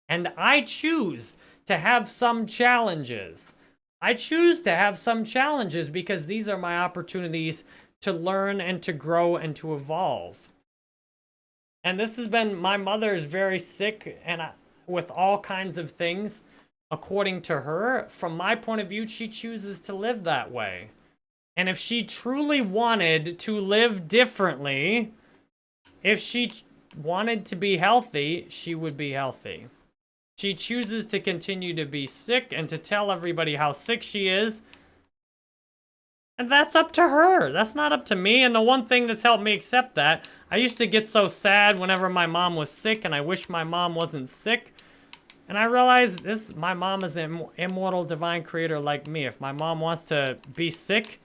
And I choose to have some challenges. I choose to have some challenges because these are my opportunities to learn and to grow and to evolve. And this has been, my mother is very sick and I, with all kinds of things. According to her, from my point of view, she chooses to live that way. And if she truly wanted to live differently, if she wanted to be healthy, she would be healthy. She chooses to continue to be sick and to tell everybody how sick she is. And that's up to her. That's not up to me. And the one thing that's helped me accept that, I used to get so sad whenever my mom was sick and I wish my mom wasn't sick. And I realized this, my mom is an immortal divine creator like me. If my mom wants to be sick,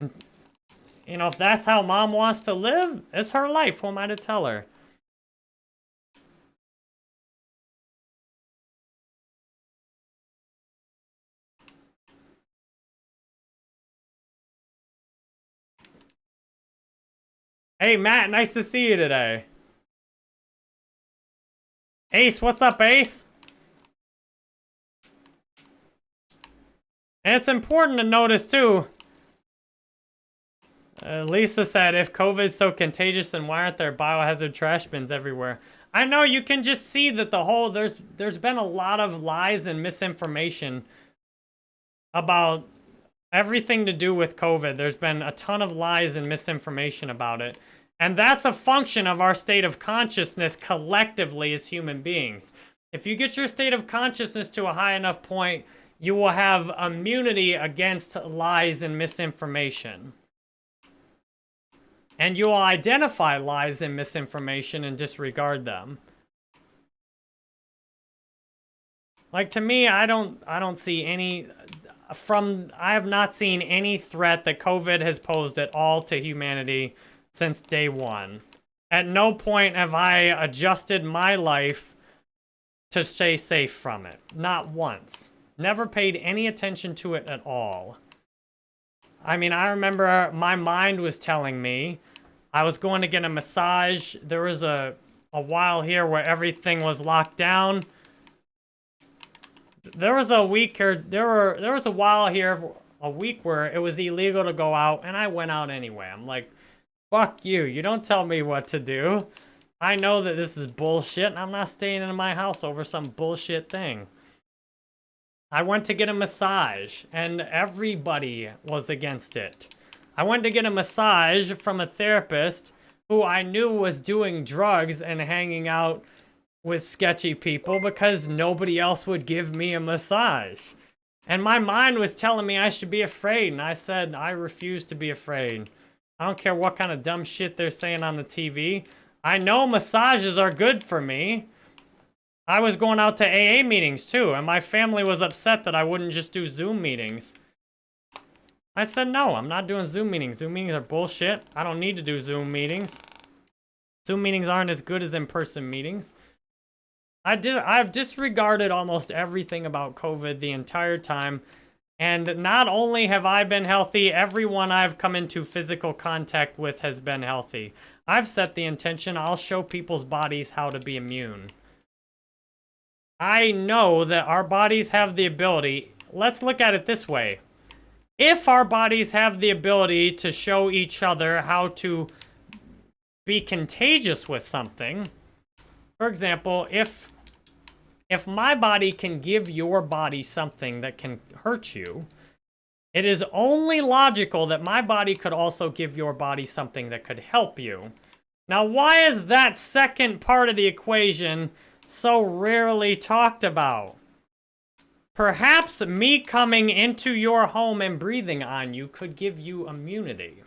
you know, if that's how mom wants to live, it's her life. Who am I to tell her? Hey, Matt, nice to see you today. Ace, what's up, Ace? And it's important to notice, too, uh, Lisa said, if COVID's so contagious, then why aren't there biohazard trash bins everywhere? I know you can just see that the whole, there's there's been a lot of lies and misinformation about everything to do with COVID. There's been a ton of lies and misinformation about it. And that's a function of our state of consciousness collectively as human beings. If you get your state of consciousness to a high enough point, you will have immunity against lies and misinformation. And you will identify lies and misinformation and disregard them. Like to me, I don't I don't see any from I have not seen any threat that COVID has posed at all to humanity since day one. At no point have I adjusted my life to stay safe from it. Not once. Never paid any attention to it at all. I mean, I remember my mind was telling me I was going to get a massage. There was a, a while here where everything was locked down. There was a week or there were there was a while here, a week where it was illegal to go out, and I went out anyway. I'm like, fuck you. You don't tell me what to do. I know that this is bullshit, and I'm not staying in my house over some bullshit thing. I went to get a massage, and everybody was against it. I went to get a massage from a therapist who I knew was doing drugs and hanging out with sketchy people because nobody else would give me a massage. And my mind was telling me I should be afraid, and I said I refuse to be afraid. I don't care what kind of dumb shit they're saying on the TV. I know massages are good for me. I was going out to AA meetings too, and my family was upset that I wouldn't just do Zoom meetings. I said, no, I'm not doing Zoom meetings. Zoom meetings are bullshit. I don't need to do Zoom meetings. Zoom meetings aren't as good as in-person meetings. I did, I've disregarded almost everything about COVID the entire time. And not only have I been healthy, everyone I've come into physical contact with has been healthy. I've set the intention I'll show people's bodies how to be immune. I know that our bodies have the ability, let's look at it this way. If our bodies have the ability to show each other how to be contagious with something, for example, if if my body can give your body something that can hurt you, it is only logical that my body could also give your body something that could help you. Now, why is that second part of the equation so rarely talked about. Perhaps me coming into your home and breathing on you could give you immunity.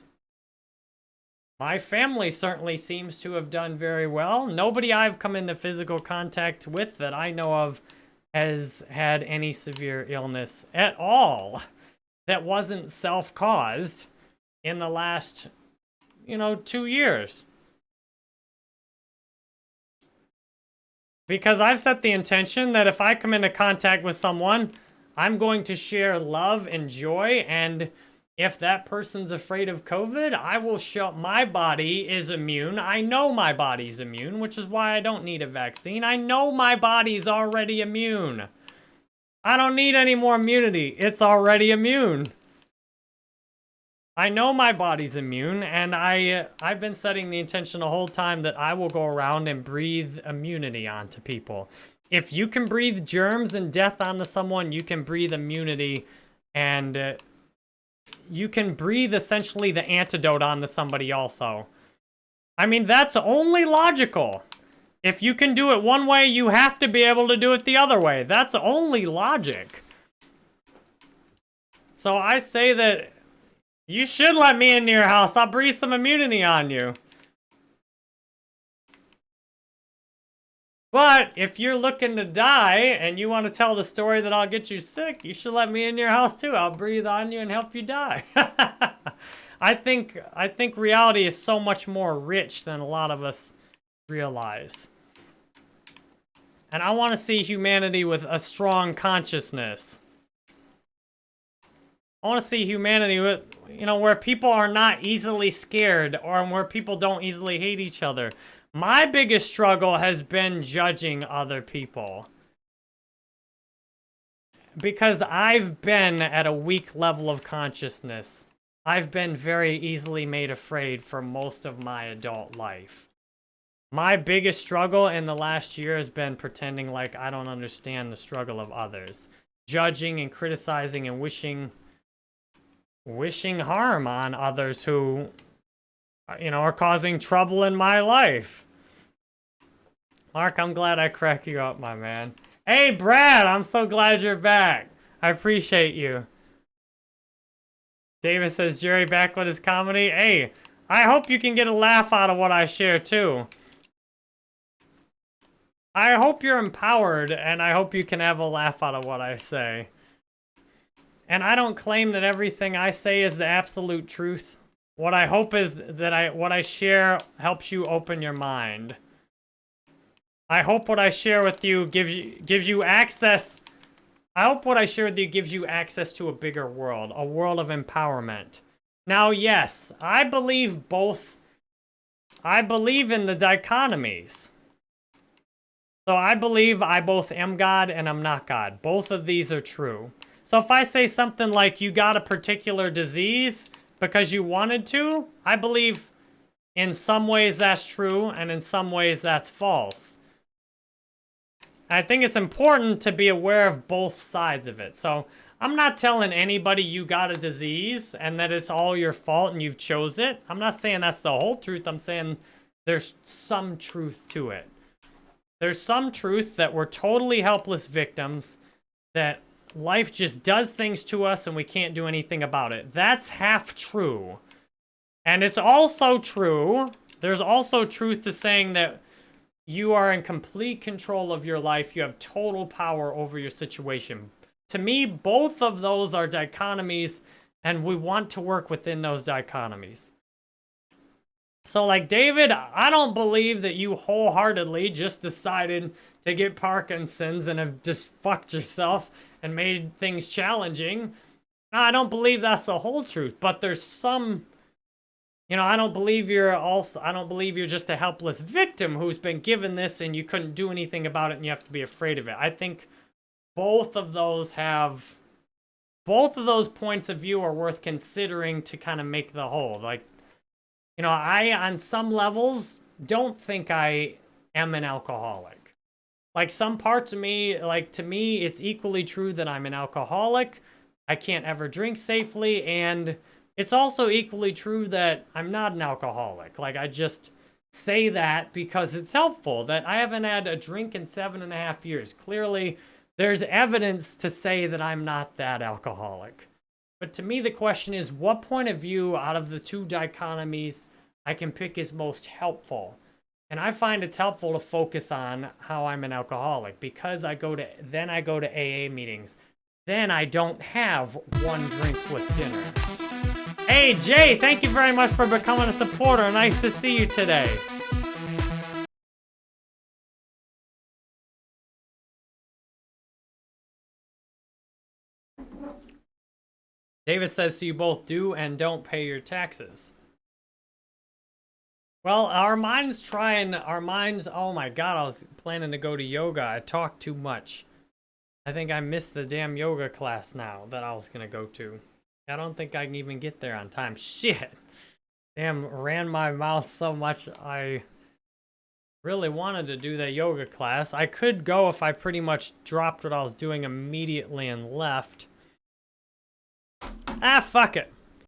My family certainly seems to have done very well. Nobody I've come into physical contact with that I know of has had any severe illness at all that wasn't self-caused in the last, you know, two years. Because I've set the intention that if I come into contact with someone, I'm going to share love and joy and If that person's afraid of COVID, I will show my body is immune. I know my body's immune, which is why I don't need a vaccine. I know my body's already immune. I don't need any more immunity. It's already immune. I know my body's immune, and I, uh, I've been setting the intention the whole time that I will go around and breathe immunity onto people. If you can breathe germs and death onto someone, you can breathe immunity and uh, you can breathe essentially the antidote onto somebody also. I mean, that's only logical. If you can do it one way, you have to be able to do it the other way. That's only logic. So I say that you should let me into your house. I'll breathe some immunity on you. But if you're looking to die and you want to tell the story that I'll get you sick, you should let me in your house too. I'll breathe on you and help you die. I think I think reality is so much more rich than a lot of us realize. And I want to see humanity with a strong consciousness. I want to see humanity with, you know, where people are not easily scared or where people don't easily hate each other. My biggest struggle has been judging other people. Because I've been at a weak level of consciousness. I've been very easily made afraid for most of my adult life. My biggest struggle in the last year has been pretending like I don't understand the struggle of others. Judging and criticizing and wishing wishing harm on others who you know are causing trouble in my life. Mark, I'm glad I crack you up, my man. Hey, Brad, I'm so glad you're back. I appreciate you. David says, Jerry back with his comedy. Hey, I hope you can get a laugh out of what I share, too. I hope you're empowered, and I hope you can have a laugh out of what I say. And I don't claim that everything I say is the absolute truth. What I hope is that I what I share helps you open your mind. I hope what I share with you gives you gives you access. I hope what I share with you gives you access to a bigger world, a world of empowerment. Now, yes, I believe both. I believe in the dichotomies. So I believe I both am God and I'm not God. Both of these are true. So if I say something like you got a particular disease because you wanted to, I believe in some ways that's true and in some ways that's false. I think it's important to be aware of both sides of it. So I'm not telling anybody you got a disease and that it's all your fault and you've chose it. I'm not saying that's the whole truth. I'm saying there's some truth to it. There's some truth that we're totally helpless victims, that life just does things to us and we can't do anything about it. That's half true. And it's also true, there's also truth to saying that you are in complete control of your life. You have total power over your situation. To me, both of those are dichotomies, and we want to work within those dichotomies. So, like, David, I don't believe that you wholeheartedly just decided to get Parkinson's and have just fucked yourself and made things challenging. I don't believe that's the whole truth, but there's some you know, I don't believe you're also, I don't believe you're just a helpless victim who's been given this and you couldn't do anything about it and you have to be afraid of it. I think both of those have, both of those points of view are worth considering to kind of make the whole. Like, you know, I, on some levels, don't think I am an alcoholic. Like, some parts of me, like, to me, it's equally true that I'm an alcoholic. I can't ever drink safely, and it's also equally true that I'm not an alcoholic. Like, I just say that because it's helpful, that I haven't had a drink in seven and a half years. Clearly, there's evidence to say that I'm not that alcoholic. But to me, the question is, what point of view out of the two dichotomies I can pick is most helpful? And I find it's helpful to focus on how I'm an alcoholic because I go to, then I go to AA meetings. Then I don't have one drink with dinner. Hey, Jay, thank you very much for becoming a supporter. Nice to see you today. David says, so you both do and don't pay your taxes. Well, our minds trying, our minds, oh my god, I was planning to go to yoga. I talked too much. I think I missed the damn yoga class now that I was gonna go to. I don't think I can even get there on time. Shit. Damn, ran my mouth so much I really wanted to do that yoga class. I could go if I pretty much dropped what I was doing immediately and left. Ah, fuck it.